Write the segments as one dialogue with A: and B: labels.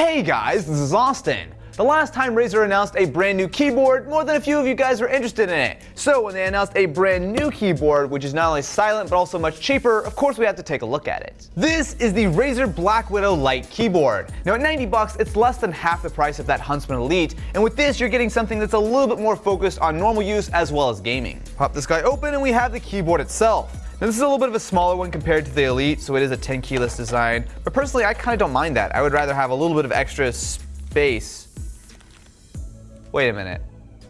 A: Hey guys, this is Austin. The last time Razer announced a brand new keyboard, more than a few of you guys were interested in it. So when they announced a brand new keyboard, which is not only silent but also much cheaper, of course we have to take a look at it. This is the Razer Black Widow Lite keyboard. Now at 90 bucks, it's less than half the price of that Huntsman Elite, and with this you're getting something that's a little bit more focused on normal use as well as gaming. Pop this guy open and we have the keyboard itself. Now this is a little bit of a smaller one compared to the Elite, so it is a 10 keyless design, but personally I kind of don't mind that. I would rather have a little bit of extra space Wait a minute.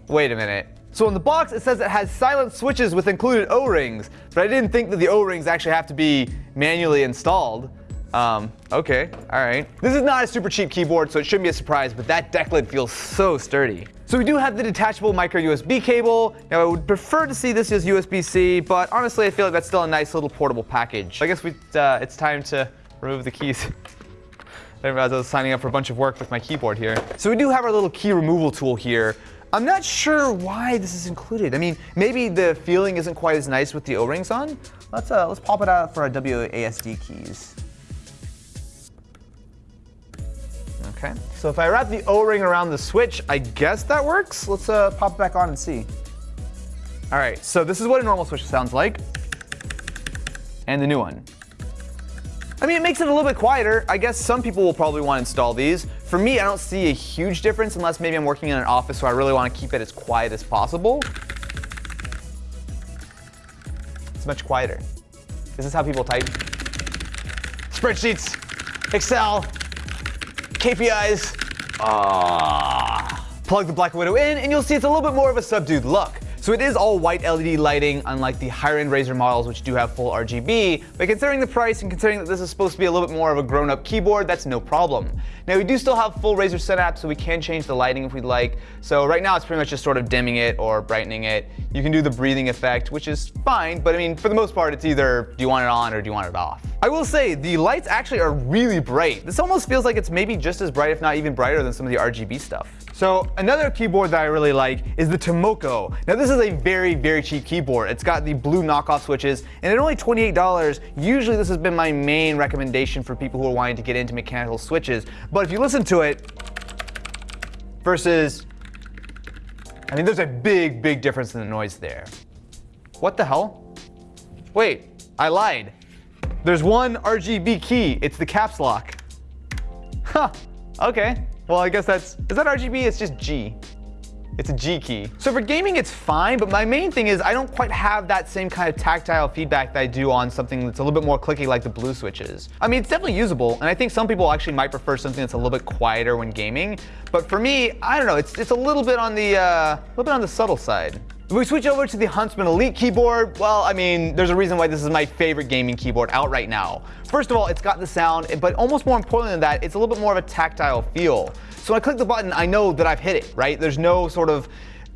A: Wait a minute. So in the box it says it has silent switches with included O-rings, but I didn't think that the O-rings actually have to be manually installed. Um, okay, alright. This is not a super cheap keyboard, so it shouldn't be a surprise, but that deck lid feels so sturdy. So we do have the detachable micro USB cable. Now I would prefer to see this as USB-C, but honestly I feel like that's still a nice little portable package. I guess we, uh, it's time to remove the keys. I didn't realize I was signing up for a bunch of work with my keyboard here. So we do have our little key removal tool here. I'm not sure why this is included. I mean, maybe the feeling isn't quite as nice with the O-rings on. Let's, uh, let's pop it out for our WASD keys. Okay, so if I wrap the O-ring around the switch, I guess that works. Let's uh, pop it back on and see. All right, so this is what a normal switch sounds like. And the new one. I mean, it makes it a little bit quieter. I guess some people will probably want to install these. For me, I don't see a huge difference unless maybe I'm working in an office where I really want to keep it as quiet as possible. It's much quieter. This is how people type? Spreadsheets, Excel, KPIs. Ah. Plug the Black Widow in and you'll see it's a little bit more of a subdued look. So it is all white LED lighting, unlike the higher end Razer models which do have full RGB, but considering the price and considering that this is supposed to be a little bit more of a grown up keyboard, that's no problem. Now we do still have full Razer Synapse, so we can change the lighting if we'd like. So right now it's pretty much just sort of dimming it or brightening it. You can do the breathing effect, which is fine, but I mean, for the most part, it's either do you want it on or do you want it off. I will say, the lights actually are really bright. This almost feels like it's maybe just as bright, if not even brighter than some of the RGB stuff. So another keyboard that I really like is the Tomoko. Now this is a very, very cheap keyboard. It's got the blue knockoff switches and at only $28, usually this has been my main recommendation for people who are wanting to get into mechanical switches. But if you listen to it versus, I mean, there's a big, big difference in the noise there. What the hell? Wait, I lied. There's one RGB key. It's the caps lock. Huh, okay. Well, I guess that's, is that RGB? It's just G. It's a G key. So for gaming, it's fine, but my main thing is I don't quite have that same kind of tactile feedback that I do on something that's a little bit more clicky like the blue switches. I mean, it's definitely usable, and I think some people actually might prefer something that's a little bit quieter when gaming, but for me, I don't know, it's, it's a little bit on the, uh, a little bit on the subtle side. If we switch over to the Huntsman Elite keyboard, well, I mean, there's a reason why this is my favorite gaming keyboard out right now. First of all, it's got the sound, but almost more importantly than that, it's a little bit more of a tactile feel. So when I click the button, I know that I've hit it, right? There's no sort of,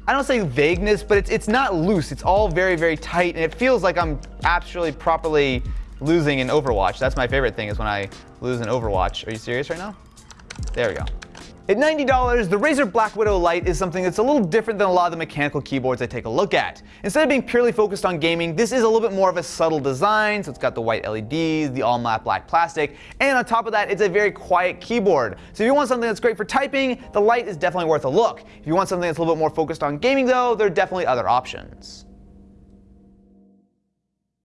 A: I don't say vagueness, but it's, it's not loose. It's all very, very tight, and it feels like I'm actually properly losing in Overwatch. That's my favorite thing is when I lose in Overwatch. Are you serious right now? There we go. At $90, the Razer Black Widow Lite is something that's a little different than a lot of the mechanical keyboards I take a look at. Instead of being purely focused on gaming, this is a little bit more of a subtle design, so it's got the white LEDs, the all matte black plastic, and on top of that, it's a very quiet keyboard. So if you want something that's great for typing, the Lite is definitely worth a look. If you want something that's a little bit more focused on gaming though, there are definitely other options.